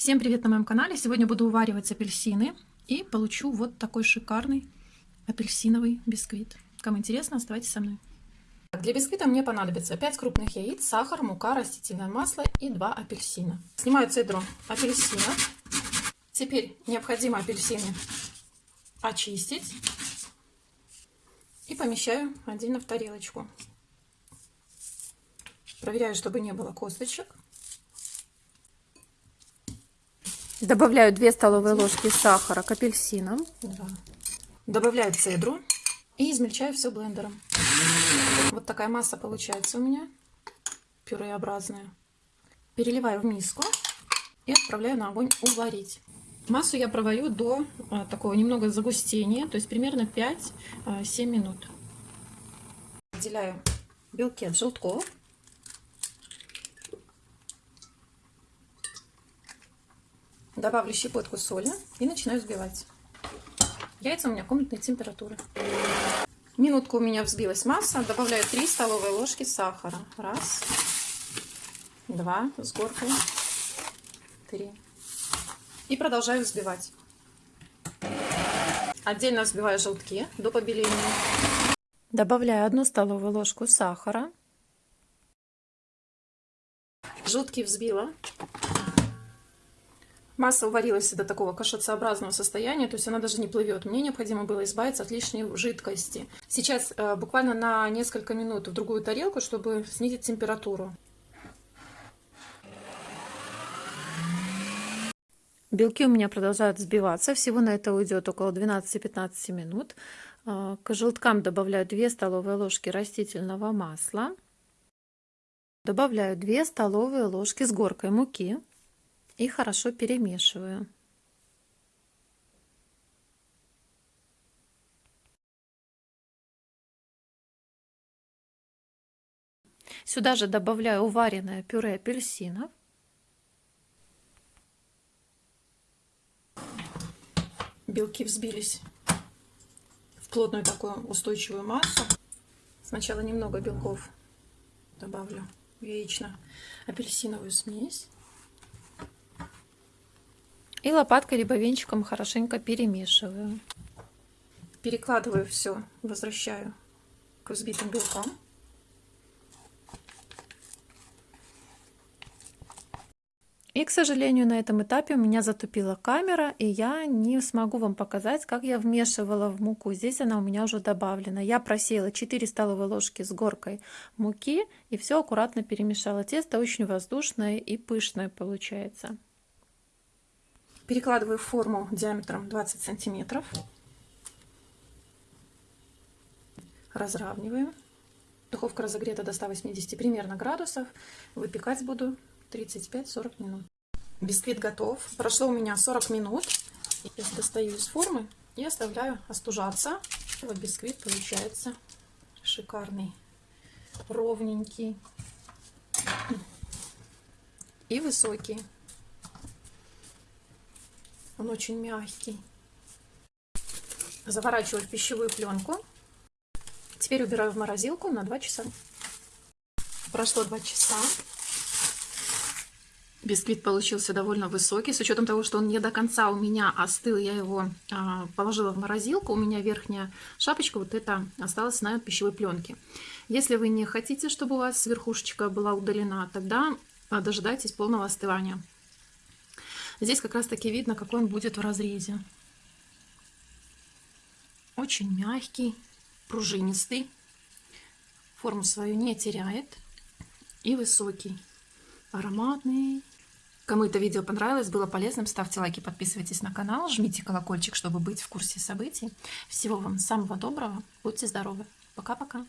Всем привет на моем канале! Сегодня буду уваривать апельсины и получу вот такой шикарный апельсиновый бисквит. Кому интересно, оставайтесь со мной. Для бисквита мне понадобится 5 крупных яиц, сахар, мука, растительное масло и 2 апельсина. Снимаю цедру апельсина. Теперь необходимо апельсины очистить и помещаю отдельно в тарелочку. Проверяю, чтобы не было косточек. Добавляю 2 столовые ложки сахара к апельсинам. Добавляю цедру и измельчаю все блендером. Вот такая масса получается у меня, пюреобразная. Переливаю в миску и отправляю на огонь уварить. Массу я проварю до а, такого немного загустения, то есть примерно 5-7 а, минут. Отделяю белки от желтков. Добавлю щепотку соли и начинаю взбивать. Яйца у меня комнатной температуры. Минутку у меня взбилась масса. Добавляю 3 столовые ложки сахара. Раз, два, с горкой, три. И продолжаю взбивать. Отдельно взбиваю желтки до побеления. Добавляю одну столовую ложку сахара. Желтки взбила. Масса уварилась до такого кашицеобразного состояния, то есть она даже не плывет. Мне необходимо было избавиться от лишней жидкости. Сейчас э, буквально на несколько минут в другую тарелку, чтобы снизить температуру. Белки у меня продолжают взбиваться. Всего на это уйдет около 12-15 минут. Э, к желткам добавляю 2 столовые ложки растительного масла. Добавляю 2 столовые ложки с горкой муки и хорошо перемешиваю. Сюда же добавляю уваренное пюре апельсинов. Белки взбились в плотную такую устойчивую массу. Сначала немного белков добавлю в яично-апельсиновую смесь. И лопаткой либо венчиком хорошенько перемешиваю. Перекладываю все, возвращаю к взбитым белкам. И, к сожалению, на этом этапе у меня затупила камера, и я не смогу вам показать, как я вмешивала в муку. Здесь она у меня уже добавлена. Я просеяла 4 столовые ложки с горкой муки и все аккуратно перемешала. Тесто очень воздушное и пышное получается. Перекладываю форму диаметром 20 сантиметров. Разравниваю. Духовка разогрета до 180 примерно градусов. Выпекать буду 35-40 минут. Бисквит готов. Прошло у меня 40 минут. Я достаю из формы и оставляю остужаться. Вот бисквит получается шикарный, ровненький и высокий. Он очень мягкий. Заворачиваю в пищевую пленку. Теперь убираю в морозилку на 2 часа. Прошло 2 часа. Бисквит получился довольно высокий, с учетом того, что он не до конца у меня остыл, я его а, положила в морозилку, у меня верхняя шапочка вот эта осталась на пищевой пленке. Если вы не хотите, чтобы у вас верхушечка была удалена, тогда а, дожидайтесь полного остывания. Здесь как раз таки видно, какой он будет в разрезе. Очень мягкий, пружинистый. Форму свою не теряет. И высокий. Ароматный. Кому это видео понравилось, было полезным, ставьте лайки, подписывайтесь на канал, жмите колокольчик, чтобы быть в курсе событий. Всего вам самого доброго. Будьте здоровы. Пока-пока.